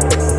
Bye.